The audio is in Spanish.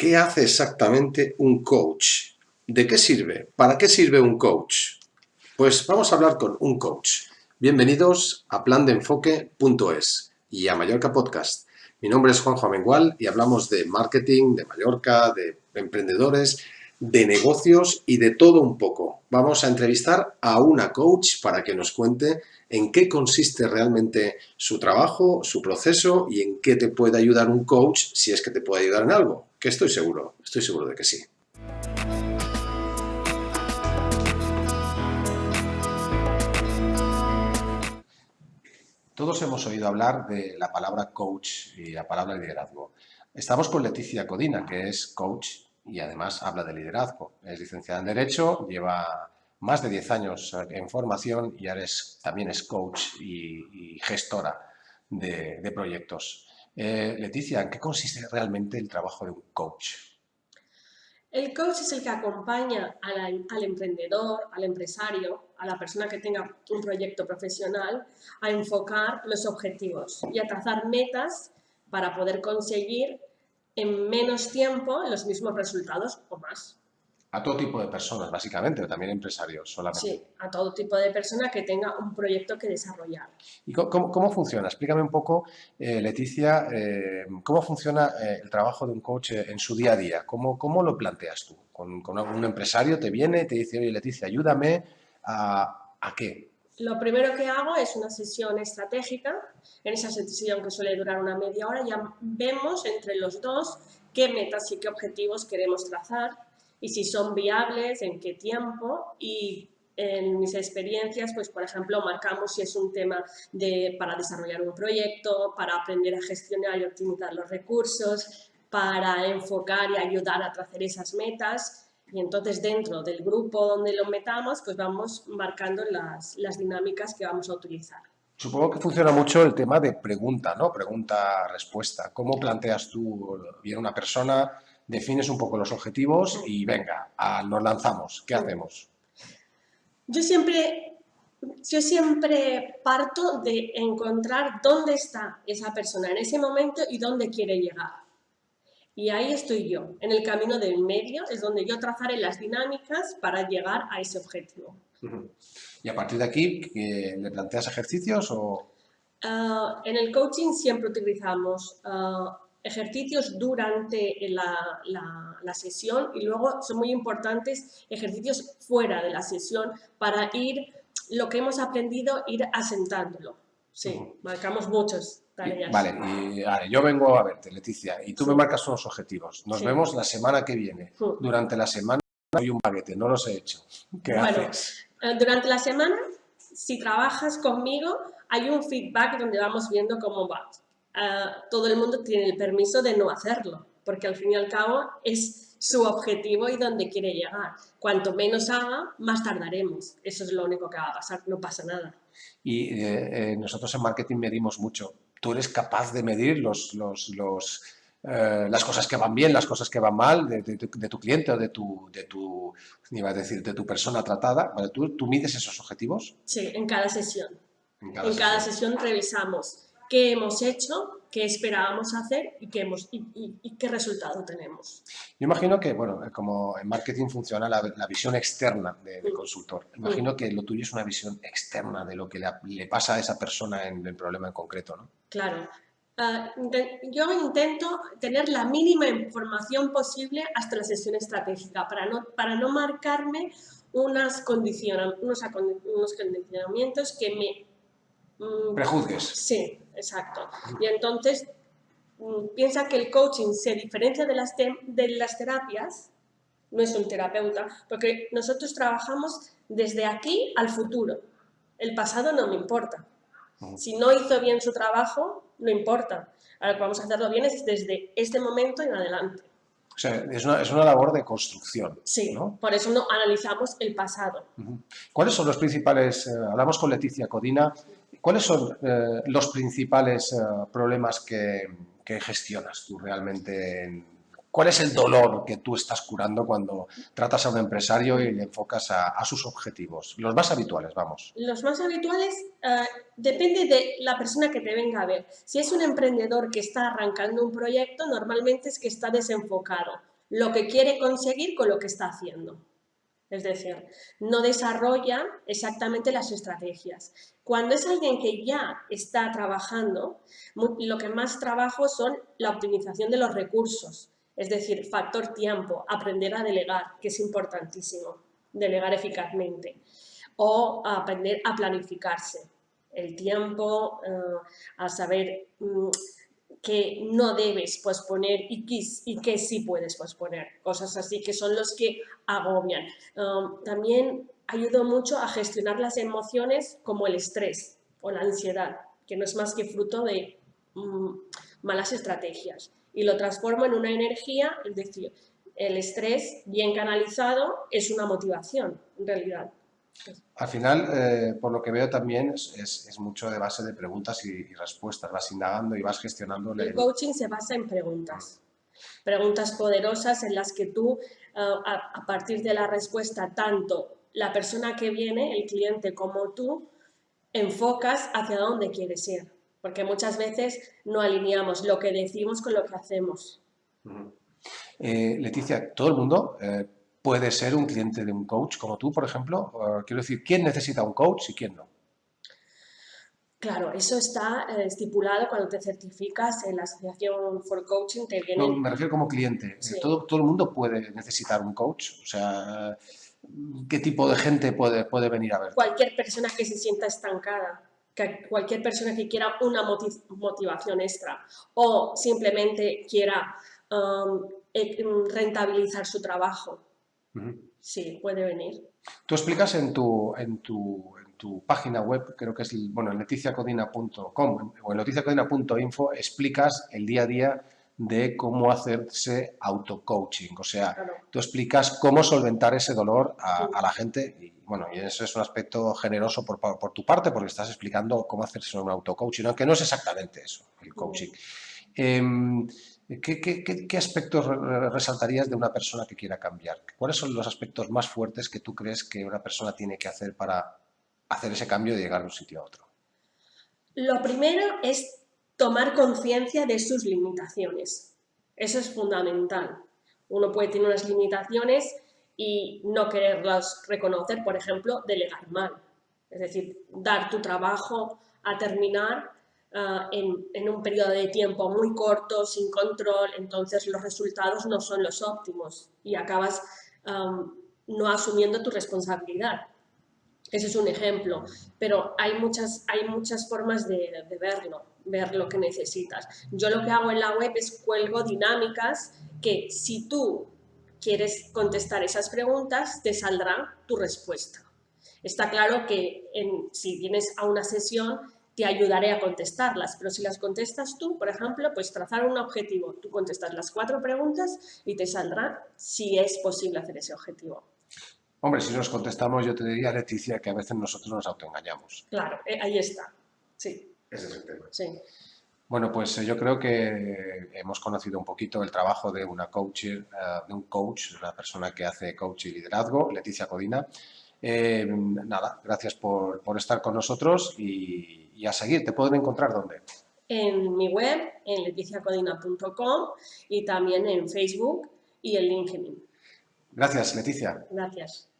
¿Qué hace exactamente un coach? ¿De qué sirve? ¿Para qué sirve un coach? Pues vamos a hablar con un coach. Bienvenidos a plandeenfoque.es y a Mallorca Podcast. Mi nombre es Juanjo Amengual y hablamos de marketing, de Mallorca, de emprendedores, de negocios y de todo un poco. Vamos a entrevistar a una coach para que nos cuente en qué consiste realmente su trabajo, su proceso y en qué te puede ayudar un coach si es que te puede ayudar en algo, que estoy seguro, estoy seguro de que sí. Todos hemos oído hablar de la palabra coach y la palabra liderazgo. Estamos con Leticia Codina, que es coach y además habla de liderazgo. Es licenciada en Derecho, lleva más de 10 años en formación y ahora también es coach y, gestora de, proyectos. Eh, Leticia, ¿en qué consiste realmente el trabajo de un coach? El coach es el que acompaña al emprendedor, al empresario, a la persona que tenga un proyecto profesional a enfocar los objetivos y a trazar metas para poder conseguir en menos tiempo los mismos resultados o más. A todo tipo de personas, básicamente, o también empresarios solamente. Sí, a todo tipo de persona que tenga un proyecto que desarrollar. ¿Y cómo, funciona? Explícame un poco, eh, Leticia, eh, cómo funciona eh, el trabajo de un coach en su día a día. ¿Cómo, cómo lo planteas tú? ¿Con, con un empresario te viene y te dice, oye, Leticia, ayúdame a, a qué? Lo primero que hago es una sesión estratégica. En esa sesión que suele durar una media hora ya vemos entre los dos qué metas y qué objetivos queremos trazar y si son viables, en qué tiempo y en mis experiencias, pues por ejemplo, marcamos si es un tema de, para desarrollar un proyecto, para aprender a gestionar y optimizar los recursos, para enfocar y ayudar a trazar esas metas y entonces dentro del grupo donde lo metamos, pues vamos marcando las, las dinámicas que vamos a utilizar. Supongo que funciona mucho el tema de pregunta, ¿no? Pregunta-respuesta. ¿Cómo planteas tú, viene una persona, defines un poco los objetivos y venga, nos lanzamos, ¿qué hacemos? Yo siempre, yo siempre parto de encontrar dónde está esa persona en ese momento y dónde quiere llegar. Y ahí estoy yo, en el camino del medio, es donde yo trazaré las dinámicas para llegar a ese objetivo. ¿Y a partir de aquí le planteas ejercicios o...? Ah, en el coaching siempre utilizamos ah, ejercicios durante la, la, sesión y luego son muy importantes ejercicios fuera de la sesión para ir, lo que hemos aprendido, ir asentándolo. Sí, marcamos muchos tareas. Vale, y yo vengo a verte, Leticia, y tú me marcas unos objetivos. Nos vemos la semana que viene. Durante la semana hay un paquete, no los he hecho. ¿Qué haces? Eh, durante la semana, si trabajas conmigo, hay un feedback donde vamos viendo cómo va. Eh, todo el mundo tiene el permiso de no hacerlo, porque al fin y al cabo es su objetivo y donde quiere llegar. Cuanto menos haga, más tardaremos. Eso es lo único que va a pasar, no pasa nada. Y eh, nosotros en marketing medimos mucho. ¿Tú eres capaz de medir los, los, los eh, las cosas que van bien, las cosas que van mal de, tu cliente o de tu, de tu, iba a decir, de tu persona tratada. ¿Tú, ¿Tú, mides esos objetivos? Sí, en cada sesión. En cada, cada sesión revisamos qué hemos hecho, qué esperábamos hacer y qué, hemos, y, qué resultado tenemos. Yo imagino que, bueno, como en marketing funciona la, visión externa del de mm. consultor, imagino mm. que lo tuyo es una visión externa de lo que le, pasa a esa persona en el problema en concreto, ¿no? Claro. Ah, yo intento tener la mínima información posible hasta la sesión estratégica para no, para no marcarme unas unos condicionamientos que me Mm, Prejuzgues. Sí, exacto. Y entonces mm, piensa que el coaching se diferencia de las, de las terapias, no es un terapeuta, porque nosotros trabajamos desde aquí al futuro. El pasado no me importa. Si no hizo bien su trabajo, no importa. Ahora que vamos a hacerlo bien es desde este momento en adelante. O sea, es una, es una labor de construcción. Sí, por eso no analizamos el pasado. ¿Cuáles son los principales, eh, hablamos con Leticia Codina, ¿Cuáles son eh, los principales eh, problemas que, gestionas tú realmente? ¿Cuál es el dolor que tú estás curando cuando tratas a un empresario y le enfocas a, sus objetivos? Los más habituales, vamos. Los más habituales eh, depende de la persona que te venga a ver. Si es un emprendedor que está arrancando un proyecto, normalmente es que está desenfocado. lo que quiere conseguir con lo que está haciendo. Es decir, no desarrolla exactamente las estrategias. Cuando es alguien que ya está trabajando, lo que más trabajo son la optimización de los recursos, es decir, factor tiempo, aprender a delegar, que es importantísimo, delegar eficazmente, o aprender a planificarse, el tiempo, eh, a saber mm, que no debes posponer y que, y que sí puedes posponer. Cosas así que son los que agobian. Um, también ayuda mucho a gestionar las emociones como el estrés o la ansiedad, que no es más que fruto de mm, malas estrategias. Y lo transformo en una energía, es decir, el estrés bien canalizado es una motivación, en realidad. Al final, eh, por lo que veo también, es, mucho de base de preguntas y, respuestas. Vas indagando y vas gestionando... El, coaching se basa en preguntas. Preguntas poderosas en las que tú, eh, a, partir de la respuesta, tanto la persona que viene, el cliente, como tú, enfocas hacia dónde quieres ir. Porque muchas veces no alineamos lo que decimos con lo que hacemos. Eh, Leticia, todo el mundo puede ser un cliente de un coach como tú, por ejemplo? Quiero decir, ¿quién necesita un coach y quién no? Claro, eso está eh, estipulado cuando te certificas en la Asociación for Coaching. Te no, me refiero como cliente. Todo, todo el mundo puede necesitar un coach. O sea, ¿qué tipo de gente puede, puede venir a ver? Cualquier persona que se sienta estancada, cualquier persona que quiera una motivación extra o simplemente quiera um, eh, rentabilizar su trabajo Sí, puede venir. Tú explicas en tu, en tu, en tu página web, creo que es, bueno, en leticiacodina.com o en leticiacodina.info, explicas el día a día de cómo hacerse auto-coaching. O sea, tú explicas cómo solventar ese dolor a, la gente y, bueno, y eso es un aspecto generoso por, por, tu parte porque estás explicando cómo hacerse un auto-coaching, aunque no es exactamente eso, el coaching. ¿Qué, aspectos resaltarías de una persona que quiera cambiar? ¿Cuáles son los aspectos más fuertes que tú crees que una persona tiene que hacer para hacer ese cambio y llegar de un sitio a otro? Lo primero es tomar conciencia de sus limitaciones. Eso es fundamental. Uno puede tener unas limitaciones y no quererlas reconocer, por ejemplo, delegar mal. Es decir, dar tu trabajo a terminar Ah, en, un periodo de tiempo muy corto, sin control, entonces los resultados no son los óptimos y acabas no asumiendo tu responsabilidad. Ese es un ejemplo, pero hay muchas, hay muchas formas de, de, verlo, ver lo que necesitas. Yo lo que hago en la web es cuelgo dinámicas que si tú quieres contestar esas preguntas, te saldrá tu respuesta. Está claro que en, si vienes a una sesión te ayudaré a contestarlas, pero si las contestas tú, por ejemplo, pues trazar un objetivo. Tú contestas las cuatro preguntas y te saldrá si es posible hacer ese objetivo. Hombre, si nos contestamos, yo te diría, Leticia, que a veces nosotros nos autoengañamos. Claro, eh, ahí está, sí. Ese es el tema. Sí. Bueno, pues eh, yo creo que hemos conocido un poquito el trabajo de una coach, eh, de un coach, una persona que hace coach y liderazgo, Leticia Codina. nada, gracias por, por estar con nosotros y, y a seguir. ¿Te pueden encontrar dónde? En mi web, en leticiacodina.com y también en Facebook y en LinkedIn. Gracias, Leticia. Gracias.